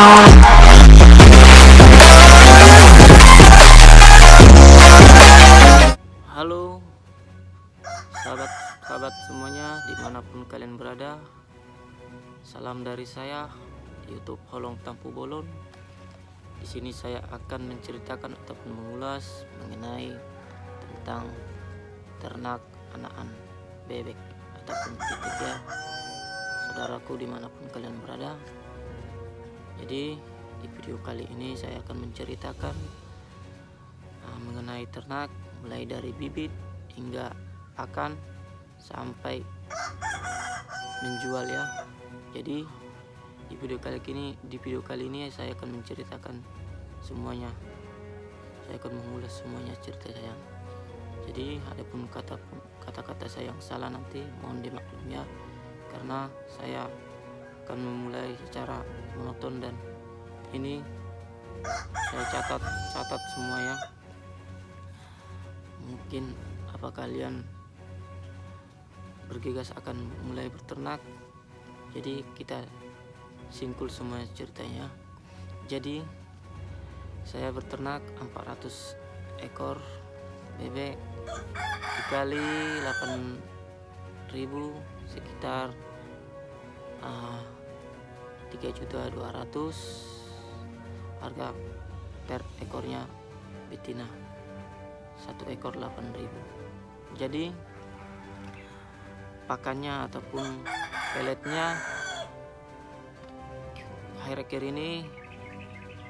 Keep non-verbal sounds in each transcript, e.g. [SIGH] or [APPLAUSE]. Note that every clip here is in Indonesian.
Halo sahabat-sahabat semuanya di mana pun kalian berada. Salam dari saya YouTube Holong Tampu Bolon. Di sini saya akan menceritakan ataupun mengulas mengenai tentang ternak anakan bebek ataupun titik ya saudaraku di mana pun kalian berada jadi di video kali ini saya akan menceritakan uh, mengenai ternak mulai dari bibit hingga pakan sampai menjual ya. Jadi di video kali ini di video kali ini saya akan menceritakan semuanya. Saya akan mengulas semuanya cerita saya. Jadi adapun kata kata-kata saya yang salah nanti mohon dimaklum ya. Karena saya akan memulai secara monoton dan ini saya catat catat semua ya. Mungkin apa kalian bergegas akan mulai berternak? Jadi kita singkul semua ceritanya. Jadi saya berternak 400 ekor bebek dikali 8000 sekitar uh, 3 juta 200 harga per ekornya betina satu ekor 8000 jadi pakannya ataupun peletnya akhir-akhir ini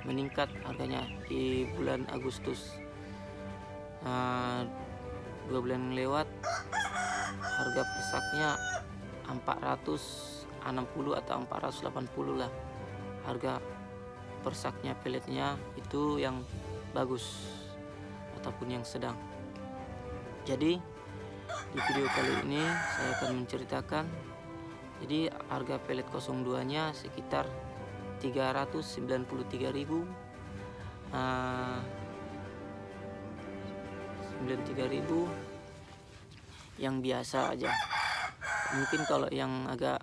meningkat harganya di bulan Agustus. Uh, dua bulan lewat harga persaknya 460 atau 480 lah. Harga persaknya peletnya itu yang bagus ataupun yang sedang. Jadi di video kali ini saya akan menceritakan. Jadi harga pelet 02 nya sekitar 393.000 uh, 93.000 yang biasa aja. Mungkin kalau yang agak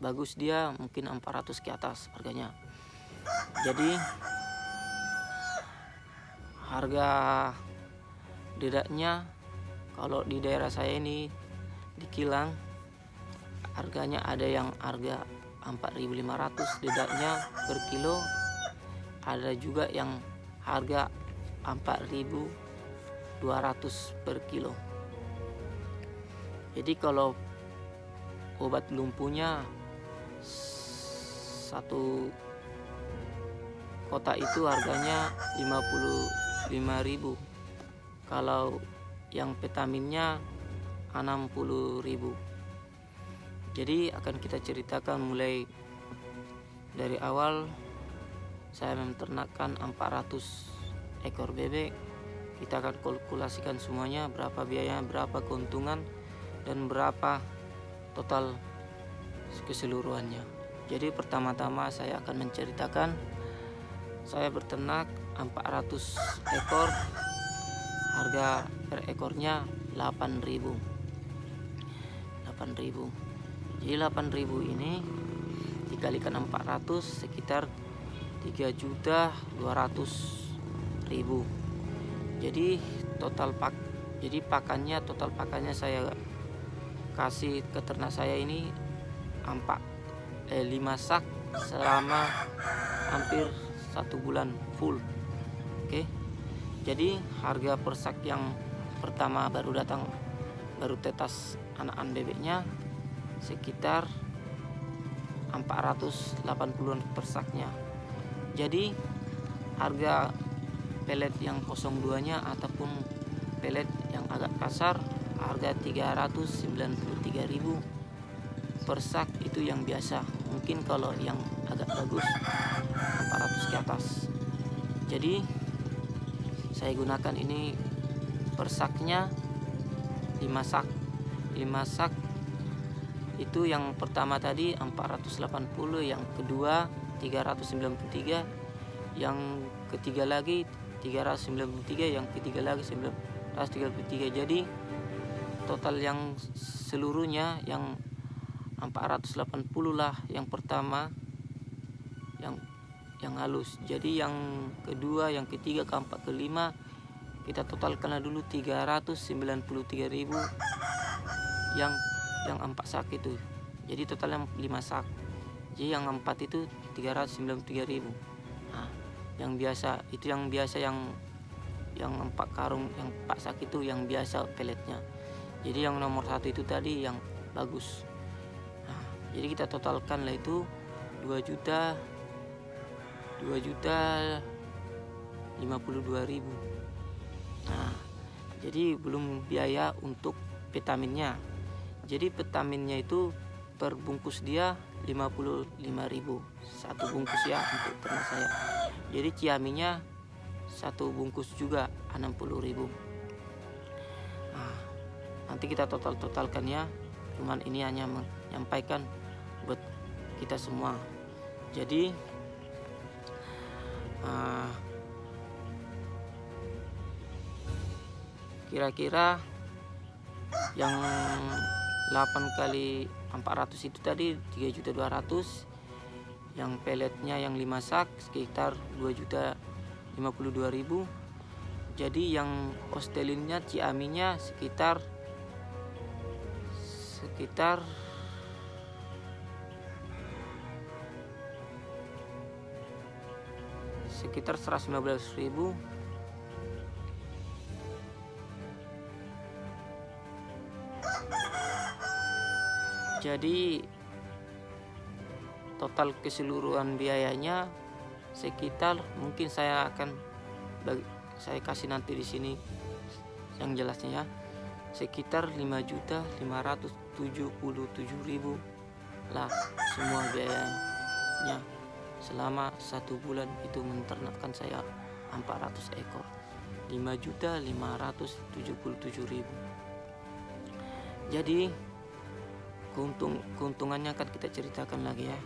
bagus dia mungkin 400 ke atas harganya. Jadi harga dedaknya kalau di daerah saya ini di Kilang harganya ada yang harga 4.500 dedaknya per kilo. Ada juga yang harga 4.200 per kilo. Jadi kalau obat lumpuhnya satu kota itu harganya 55.000 kalau yang vitaminnya 60.000 jadi akan kita ceritakan mulai dari awal saya menternakkan 400 ekor bebek. Kita akan kalkulasikan semuanya berapa biaya berapa keuntungan dan berapa total keseluruhannya. Jadi pertama-tama saya akan menceritakan saya berternak 400 ekor harga per ekornya 8000 8000 jadi 8000 ini dikalikan 400 sekitar 3 juta 200 ribu. Jadi total pak jadi pakannya total pakannya saya kasih ke ternak saya ini 4 eh 5 sak selama hampir satu bulan full. Oke? Jadi harga per sak yang pertama baru datang baru tetas anak-anak bebeknya sekitar 480-an persaknya jadi harga pelet yang 02 nya ataupun pelet yang agak kasar harga 393.000 persak itu yang biasa. Mungkin kalau yang agak bagus 400 ke atas. Jadi saya gunakan ini persaknya 5 sak 5 sak itu yang pertama tadi 480 yang kedua 393 yang ketiga lagi 393 yang ketiga lagi 933 jadi total yang seluruhnya yang 480 lah yang pertama yang yang halus. Jadi yang kedua yang ketiga keempat kelima kita totalkan dulu 393.000 yang yang empat sak itu. Jadi totalnya 5 sak. Jadi yang empat itu 393.000 nah, yang biasa itu yang biasa yang yang empat karung yang empat sak itu yang biasa peletnya jadi yang nomor satu itu tadi yang bagus jadi kita totalkan lah itu 2 juta 2 juta 52 ribu. Nah jadi belum biaya untuk vitaminnya. Jadi vitaminnya itu per bungkus dia 55.000 satu bungkus ya untuk ternak saya. Jadi ciaminya satu bungkus juga 60.000 nah, nanti kita total-totalkan ya. Cuman ini hanya menyampaikan buat kita semua jadi Ah. kira-kira yang 8 kali 400 itu tadi 3 juta 200 yang peletnya yang 5 sak sekitar 2 juta 52 ribu jadi yang ostelinnya ciaminya sekitar sekitar sekitar 115.000 jadi total keseluruhan biayanya sekitar mungkin saya akan saya kasih nanti di sini yang jelasnya ya sekitar 5.577.000 lah semua biayanya selama satu bulan itu menternakkan saya 400 ekor 5.577.000 jadi keuntung keuntungannya kan kita ceritakan lagi ya.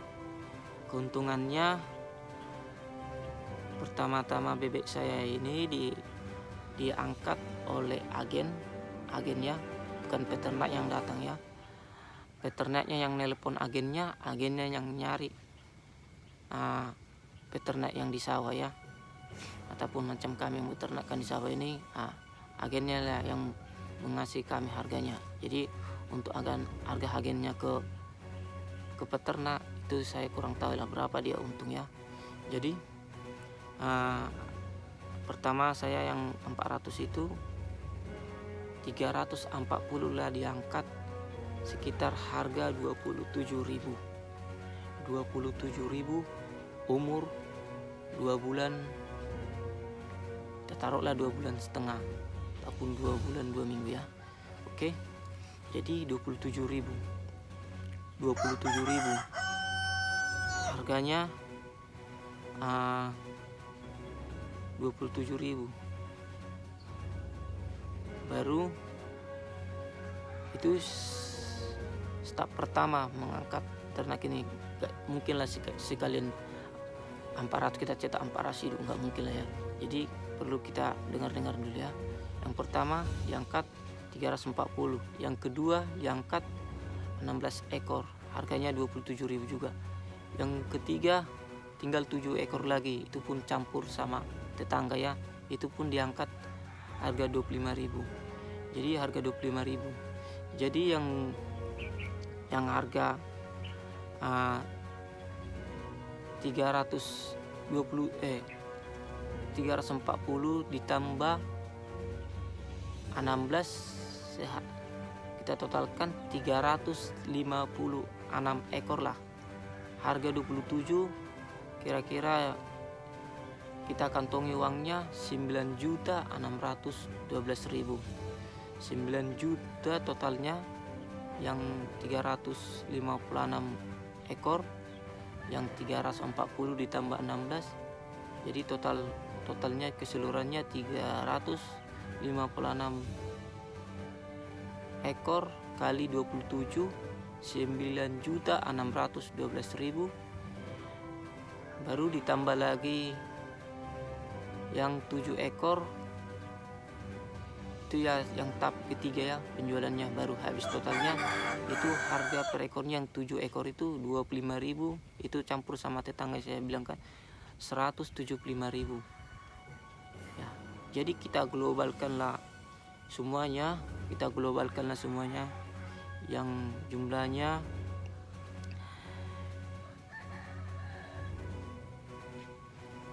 Keuntungannya pertama-tama bebek saya ini di diangkat oleh agen agennya bukan peternak yang datang ya. Peternaknya yang nelpon agennya agennya yang nyari uh, peternak yang di sawah ya. Ataupun macam kami yang beternakkan di sawah ini uh, agennya lah yang mengasih kami harganya. Jadi untuk agan harga agennya ke ke peternak itu saya kurang tahu lah berapa dia untung ya. Jadi uh, pertama saya yang 400 itu 340 lah diangkat sekitar harga 27.000 27.000 umur dua bulan kita taruhlah dua bulan setengah ataupun dua bulan dua minggu ya. Oke jadi 27.000 27.000 harganya uh, 27.000 baru itu step pertama mengangkat ternak ini mungkinlah sekalian amparat kita cetak amparas hidup nggak mungkin lah ya. Jadi perlu kita dengar-dengar dulu ya. Yang pertama diangkat 340 yang kedua diangkat 16 ekor harganya 27.000 juga. Yang ketiga tinggal 7 ekor lagi itu pun campur sama tetangga ya. Itu pun diangkat harga 25.000 jadi harga 25.000 jadi yang yang harga uh, 320 eh 340 ditambah 16 sehat. Kita totalkan 356 ekor lah. Harga 27 kira-kira kita kantongi uangnya 9 juta 612 ribu. 9 juta totalnya yang 356 ekor yang 340 ditambah 16 jadi total totalnya keseluruhannya 356 ekor kali 27 9 juta 612 ribu. Baru ditambah lagi yang 7 ekor itu ya yang tahap ketiga ya penjualannya baru habis totalnya itu harga per ekornya yang 7 ekor itu 25.000 itu campur sama tetangga saya bilang kan 175.000 ya jadi kita globalkanlah semuanya kita globalkanlah semuanya yang jumlahnya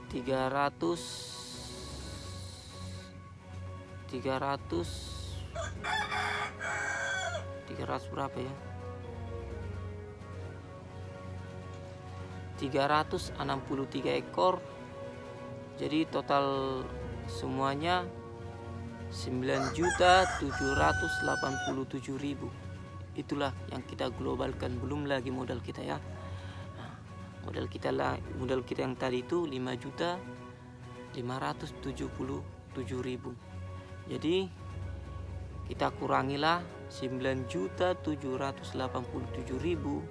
tiga ratus tiga ratus. tiga ratus berapa ya? 363 ekor. Jadi total semuanya 9.787.000 itulah yang kita globalkan. Belum lagi modal kita ya. Nah, modal kita lah modal kita yang tadi itu 5 juta 577.000 jadi kita kurangilah 9 juta 787.000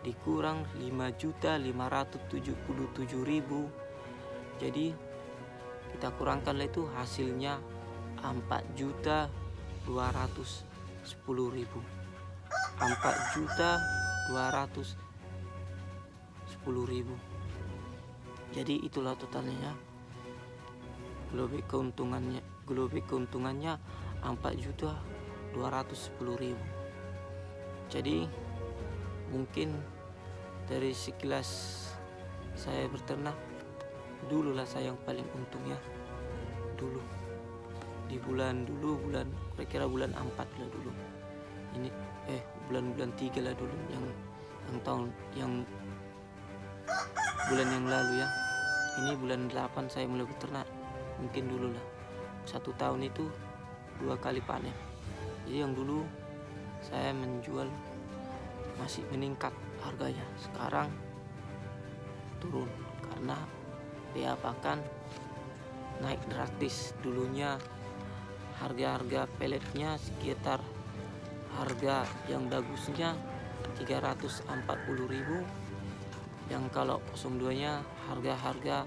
dikurang 5.577.000 jadi kita kurangkan itu hasilnya 4.210.000 4 juta 210.000 jadi itulah totalnya. Globek keuntungannya globek keuntungannya 4 juta 210.000 jadi mungkin dari sekilas saya berternak dulu lah saya yang paling untung ya dulu di bulan dulu bulan kira-kira bulan 4 lah dulu. Ini eh bulan-bulan tiga lah dulu yang yang tahun yang bulan yang lalu ya. Ini bulan 8 saya mulai beternak mungkin dulu lah satu tahun itu dua kali panen. Jadi yang dulu saya menjual masih meningkat harganya. Sekarang turun karena biaya pakan naik drastis. Dulunya harga-harga peletnya sekitar harga yang bagusnya 340.000 yang kalau 02 nya harga-harga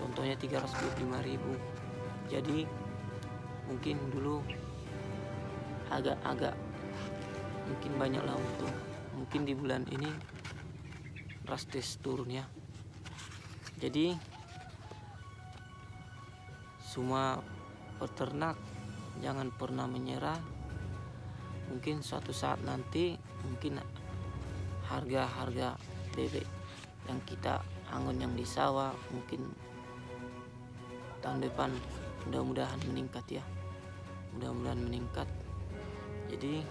contohnya 325.000 jadi mungkin dulu agak-agak mungkin banyak lah untung mungkin di bulan ini drastis turun ya jadi semua peternak jangan pernah menyerah. Mungkin suatu saat nanti mungkin harga-harga bebek yang kita angon yang di sawah mungkin tahun depan mudah-mudahan meningkat ya. Mudah-mudahan meningkat. Jadi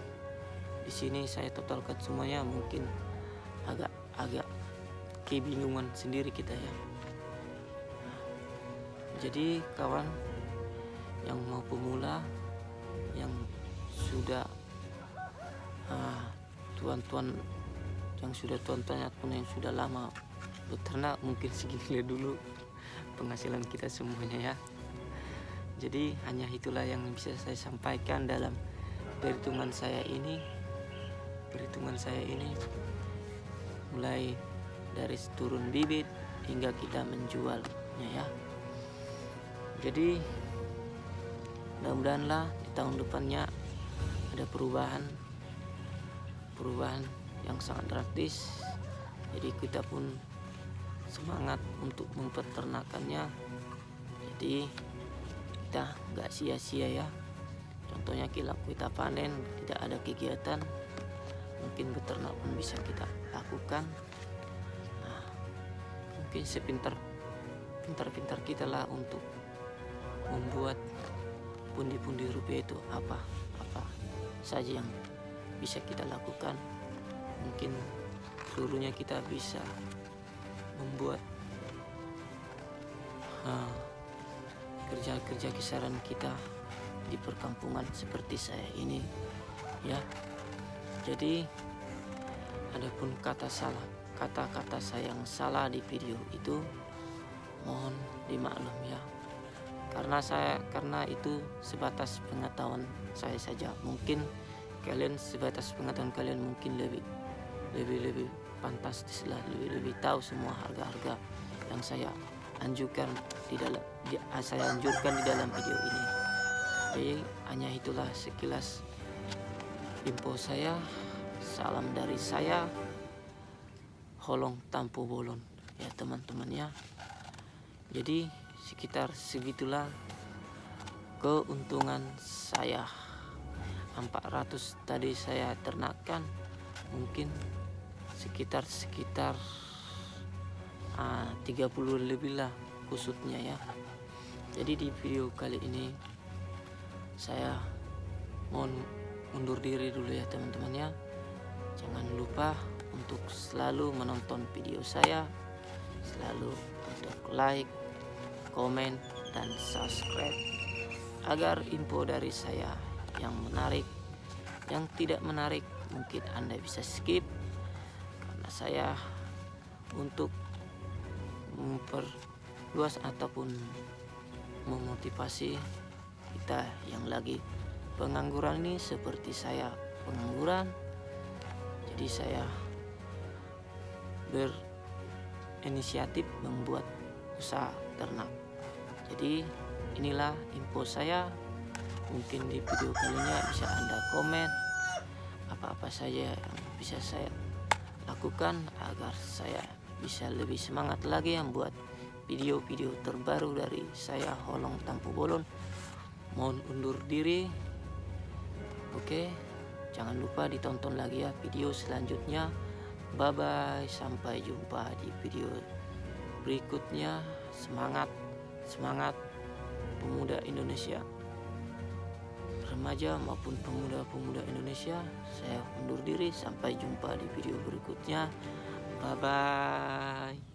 di sini saya totalkan semuanya mungkin agak agak kebingungan sendiri kita ya. Jadi kawan yang mau pemula yang sudah ah, tuan-tuan uh, yang sudah tuan-tuan ataupun yang sudah lama beternak mungkin [LAUGHS] segini dulu penghasilan kita semuanya ya jadi hanya itulah yang bisa saya sampaikan dalam perhitungan saya ini. Perhitungan saya ini mulai dari turun bibit hingga kita menjualnya ya. Jadi mudah-mudahanlah di tahun depannya ada perubahan perubahan yang sangat drastis. Jadi kita pun semangat untuk mempeternakannya. Jadi kita nggak sia-sia ya. Contohnya kita kita panen tidak ada kegiatan mungkin beternak pun bisa kita lakukan. Nah, mungkin sepintar pintar-pintar kita lah untuk membuat pundi-pundi rupiah itu apa apa saja yang bisa kita lakukan. Mungkin seluruhnya kita bisa membuat kerja-kerja kisaran kita di perkampungan seperti saya ini ya. Jadi adapun kata salah kata-kata saya yang salah di video itu mohon dimaklum ya. Karena saya karena itu sebatas pengetahuan saya saja. Mungkin kalian sebatas pengetahuan kalian mungkin lebih lebih lebih lah lebih lebih tahu semua harga-harga yang saya anjurkan di dalam di, saya anjurkan di dalam video ini. Jadi hanya itulah sekilas info saya salam dari saya holong tampu bolon ya teman-teman ya. Jadi sekitar segitulah keuntungan saya. 400 tadi saya ternakkan mungkin sekitar sekitar uh, 30 lebih lah kusutnya ya. Jadi di video kali ini saya mohon undur diri dulu ya teman-teman ya. Jangan lupa untuk selalu menonton video saya selalu untuk like komen dan subscribe agar info dari saya yang menarik yang tidak menarik mungkin anda bisa skip. Karena saya untuk memperluas ataupun memotivasi kita yang lagi pengangguran ini seperti saya pengangguran. Jadi saya berinisiatif membuat usaha ternak. Jadi inilah info saya. Mungkin di video kalinya bisa anda komen apa-apa saja yang bisa saya lakukan agar saya bisa lebih semangat lagi membuat video-video terbaru dari saya Holong Tampu Bolon. Mohon undur diri. Oke jangan lupa ditonton lagi ya video selanjutnya. Bye bye sampai jumpa di video berikutnya. Semangat semangat pemuda Indonesia. Remaja maupun pemuda-pemuda Indonesia saya undur diri. Sampai jumpa di video berikutnya bye bye